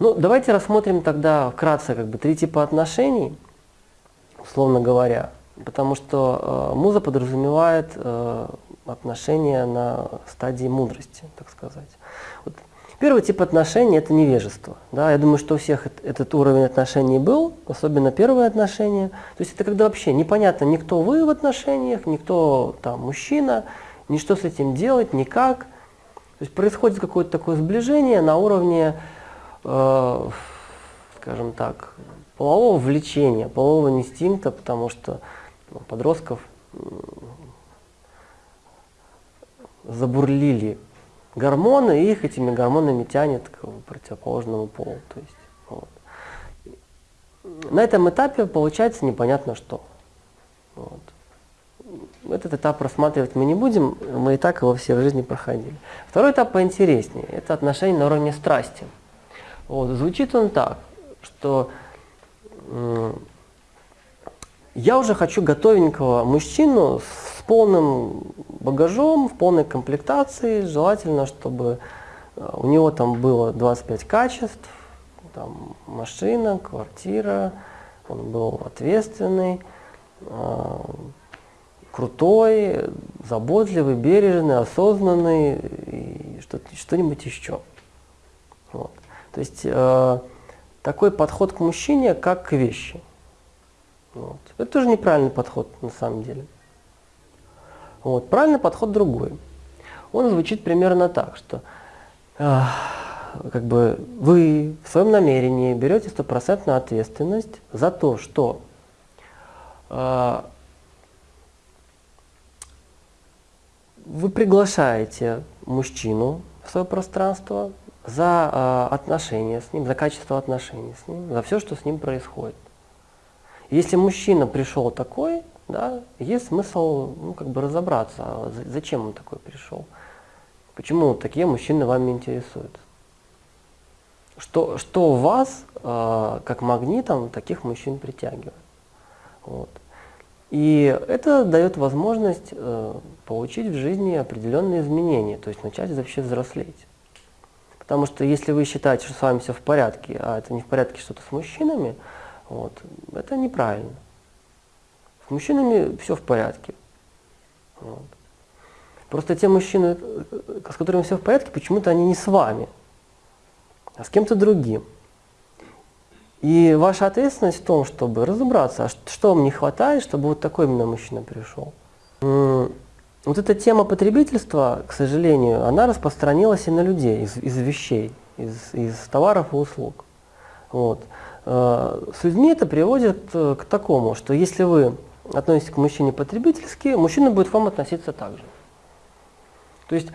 Ну, давайте рассмотрим тогда вкратце как бы три типа отношений, условно говоря, потому что э, муза подразумевает э, отношения на стадии мудрости, так сказать. Вот. Первый тип отношений – это невежество. Да? Я думаю, что у всех этот уровень отношений был, особенно первые отношения. То есть это когда вообще непонятно, никто вы в отношениях, никто там мужчина, ни с этим делать, никак. То есть происходит какое-то такое сближение на уровне э, скажем так, полового влечения, полового инстинкта, потому что ну, подростков забурлили гормоны, и их этими гормонами тянет к противоположному полу. То есть, вот. На этом этапе получается непонятно что. Вот. Этот этап рассматривать мы не будем, мы и так его все в жизни проходили. Второй этап поинтереснее, это отношения на уровне страсти. Вот, звучит он так, что э, я уже хочу готовенького мужчину с полным багажом, в полной комплектации, желательно, чтобы э, у него там было 25 качеств, там машина, квартира, он был ответственный, э, крутой, заботливый, бережный, осознанный и что-нибудь еще. Вот. То есть э, такой подход к мужчине, как к вещи. Вот. Это тоже неправильный подход на самом деле. Вот. Правильный подход другой. Он звучит примерно так, что э, как бы вы в своем намерении берете стопроцентную ответственность за то, что э, вы приглашаете мужчину в свое пространство, за э, отношения с ним, за качество отношений с ним, за все, что с ним происходит. Если мужчина пришел такой, да, есть смысл ну, как бы разобраться, а зачем он такой пришел. Почему такие мужчины вами интересуют. Что, что вас, э, как магнитом, таких мужчин притягивает. Вот. И это дает возможность э, получить в жизни определенные изменения, то есть начать вообще взрослеть. Потому что если вы считаете, что с вами все в порядке, а это не в порядке что-то с мужчинами, вот, это неправильно. С мужчинами все в порядке. Вот. Просто те мужчины, с которыми все в порядке, почему-то они не с вами, а с кем-то другим. И ваша ответственность в том, чтобы разобраться, а что вам не хватает, чтобы вот такой именно мужчина пришел. Вот эта тема потребительства, к сожалению, она распространилась и на людей, из, из вещей, из, из товаров и услуг. Вот. Э, с людьми это приводит э, к такому, что если вы относитесь к мужчине потребительски, мужчина будет к вам относиться так же. То есть,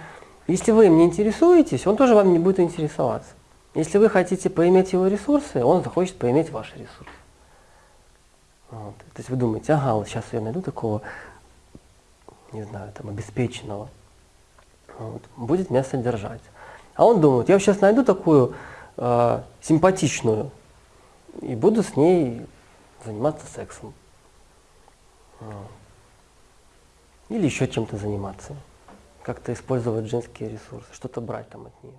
если вы им не интересуетесь, он тоже вам не будет интересоваться. Если вы хотите поиметь его ресурсы, он захочет поиметь ваши ресурсы. Вот. То есть вы думаете, ага, вот сейчас я найду такого не знаю, там, обеспеченного, вот, будет меня содержать. А он думает, я сейчас найду такую э, симпатичную и буду с ней заниматься сексом. Или еще чем-то заниматься. Как-то использовать женские ресурсы, что-то брать там от нее.